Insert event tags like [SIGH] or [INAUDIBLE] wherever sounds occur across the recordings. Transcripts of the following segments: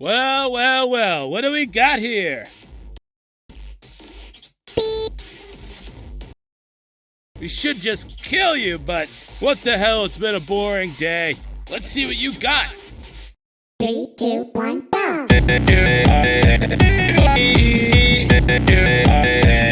Well, well, well, what do we got here? We should just kill you, but what the hell? It's been a boring day. Let's see what you got. Three, two, one, go! [LAUGHS]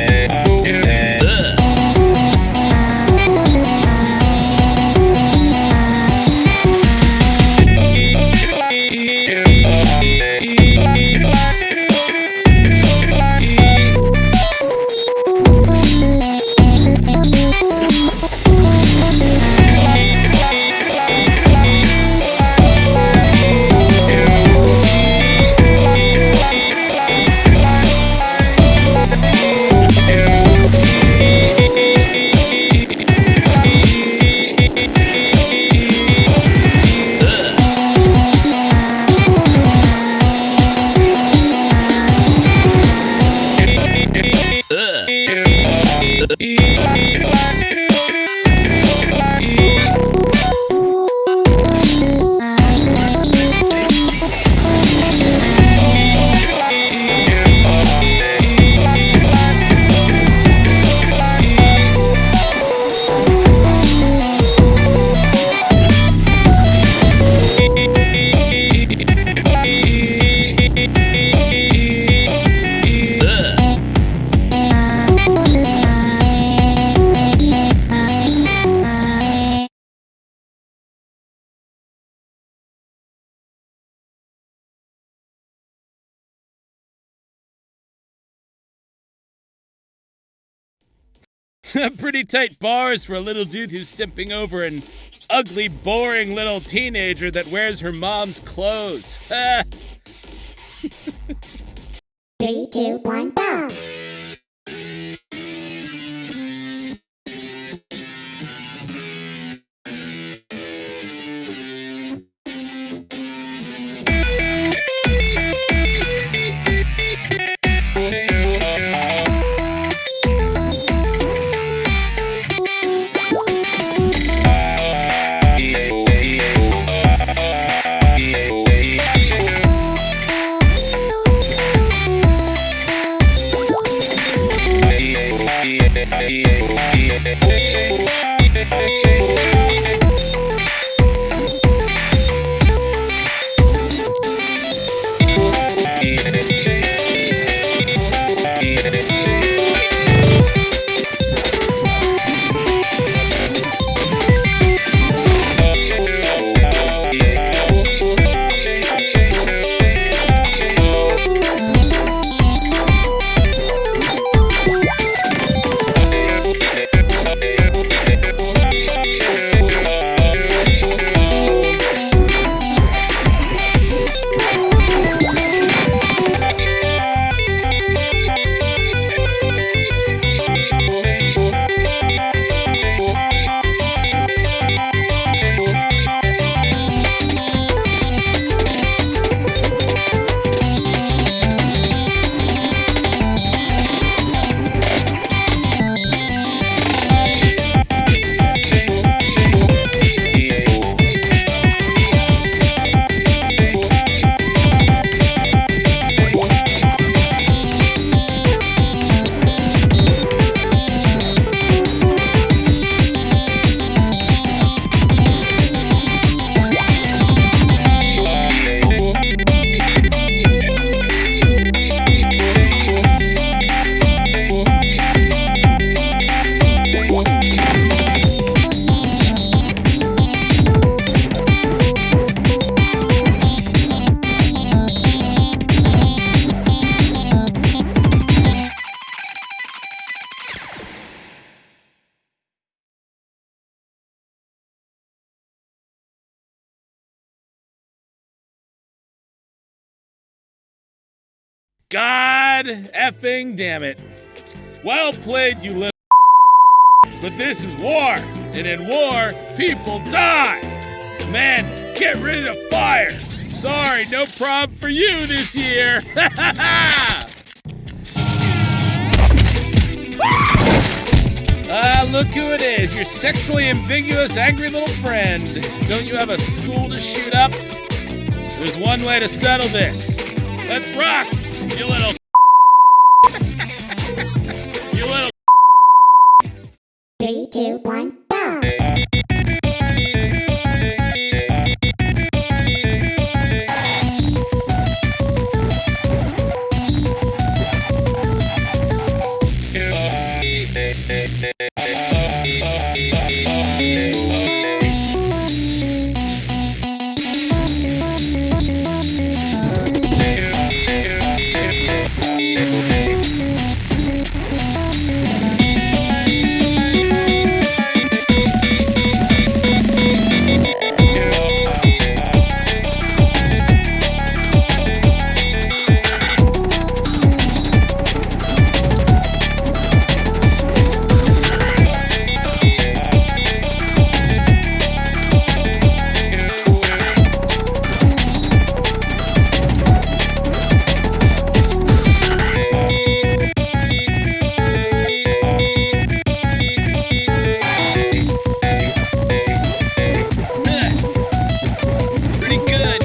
[LAUGHS] Pretty tight bars for a little dude who's simping over an ugly, boring little teenager that wears her mom's clothes. [LAUGHS] Three, two, one, God effing damn it. Well played, you little. [LAUGHS] But this is war, and in war, people die. Man, get rid of fire. Sorry, no problem for you this year. Ha. [LAUGHS] Ah, look who it is, your sexually ambiguous, angry little friend. Don't you have a school to shoot up? There's one way to settle this. Let's rock, you little. Pretty good.